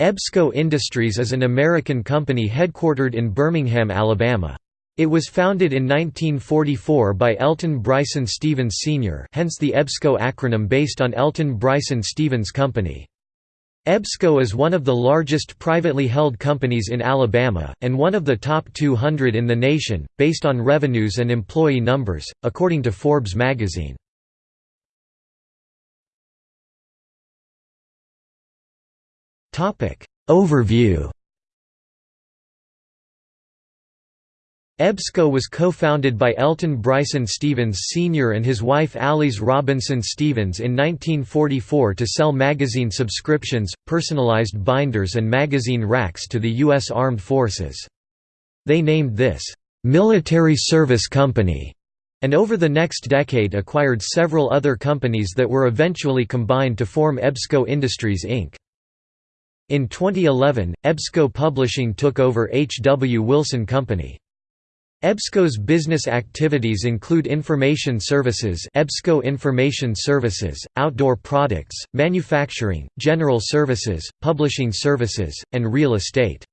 EBSCO Industries is an American company headquartered in Birmingham, Alabama. It was founded in 1944 by Elton Bryson Stevens Sr. hence the EBSCO acronym based on Elton Bryson Stevens Company. EBSCO is one of the largest privately held companies in Alabama, and one of the top 200 in the nation, based on revenues and employee numbers, according to Forbes magazine. Overview EBSCO was co-founded by Elton Bryson Stevens Sr. and his wife Alice Robinson Stevens in 1944 to sell magazine subscriptions, personalized binders and magazine racks to the U.S. Armed Forces. They named this, "'Military Service Company' and over the next decade acquired several other companies that were eventually combined to form EBSCO Industries Inc. In 2011, EBSCO Publishing took over H. W. Wilson Company. EBSCO's business activities include information services EBSCO Information Services, outdoor products, manufacturing, general services, publishing services, and real estate.